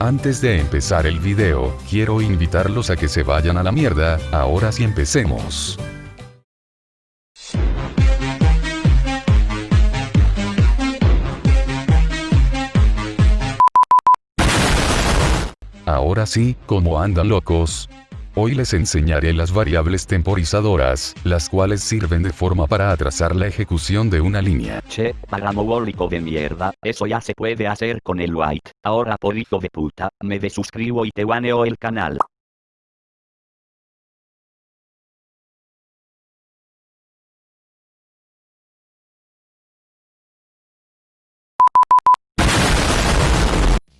antes de empezar el video, quiero invitarlos a que se vayan a la mierda, ahora sí empecemos. Ahora sí, como andan locos, Hoy les enseñaré las variables temporizadoras, las cuales sirven de forma para atrasar la ejecución de una línea. Che, pagamobólico de mierda, eso ya se puede hacer con el white. Ahora por hijo de puta, me desuscribo y te baneo el canal.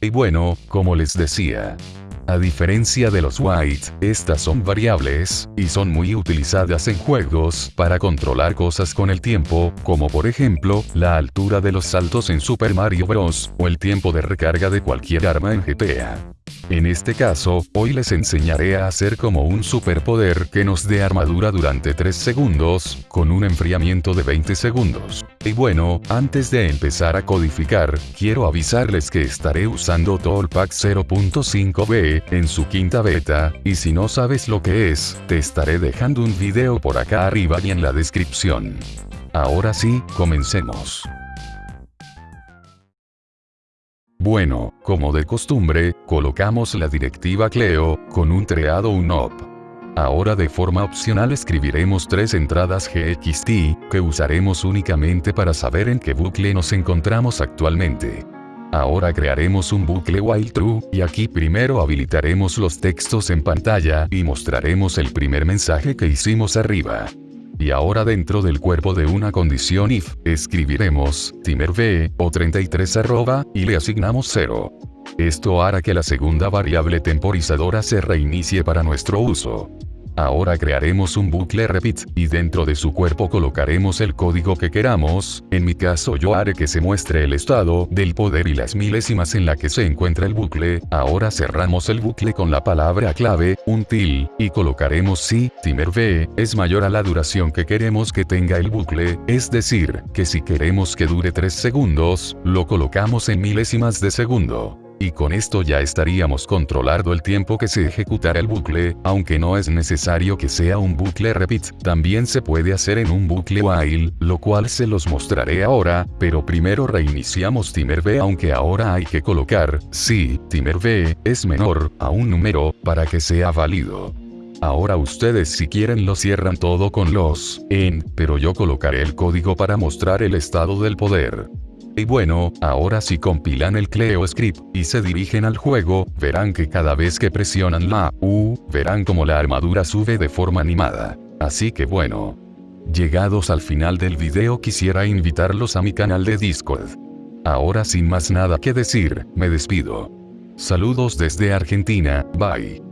Y bueno, como les decía, a diferencia de los white, estas son variables, y son muy utilizadas en juegos para controlar cosas con el tiempo, como por ejemplo, la altura de los saltos en Super Mario Bros., o el tiempo de recarga de cualquier arma en GTA. En este caso, hoy les enseñaré a hacer como un superpoder que nos dé armadura durante 3 segundos, con un enfriamiento de 20 segundos. Y bueno, antes de empezar a codificar, quiero avisarles que estaré usando Toolpack 0.5b en su quinta beta, y si no sabes lo que es, te estaré dejando un video por acá arriba y en la descripción. Ahora sí, comencemos. Bueno, como de costumbre, colocamos la directiva Cleo, con un treado unop. Ahora de forma opcional escribiremos tres entradas GXT, que usaremos únicamente para saber en qué bucle nos encontramos actualmente. Ahora crearemos un bucle while true, y aquí primero habilitaremos los textos en pantalla, y mostraremos el primer mensaje que hicimos arriba. Y ahora dentro del cuerpo de una condición if, escribiremos, timerv, o 33 arroba, y le asignamos 0. Esto hará que la segunda variable temporizadora se reinicie para nuestro uso. Ahora crearemos un bucle repeat, y dentro de su cuerpo colocaremos el código que queramos, en mi caso yo haré que se muestre el estado del poder y las milésimas en la que se encuentra el bucle, ahora cerramos el bucle con la palabra clave, un til, y colocaremos si, timer v, es mayor a la duración que queremos que tenga el bucle, es decir, que si queremos que dure 3 segundos, lo colocamos en milésimas de segundo y con esto ya estaríamos controlando el tiempo que se ejecutará el bucle, aunque no es necesario que sea un bucle repeat, también se puede hacer en un bucle while, lo cual se los mostraré ahora, pero primero reiniciamos timer v aunque ahora hay que colocar, si, timer v, es menor, a un número, para que sea válido. Ahora ustedes si quieren lo cierran todo con los en, pero yo colocaré el código para mostrar el estado del poder. Y bueno, ahora si compilan el Cleo Script, y se dirigen al juego, verán que cada vez que presionan la U, verán como la armadura sube de forma animada. Así que bueno. Llegados al final del video quisiera invitarlos a mi canal de Discord. Ahora sin más nada que decir, me despido. Saludos desde Argentina, bye.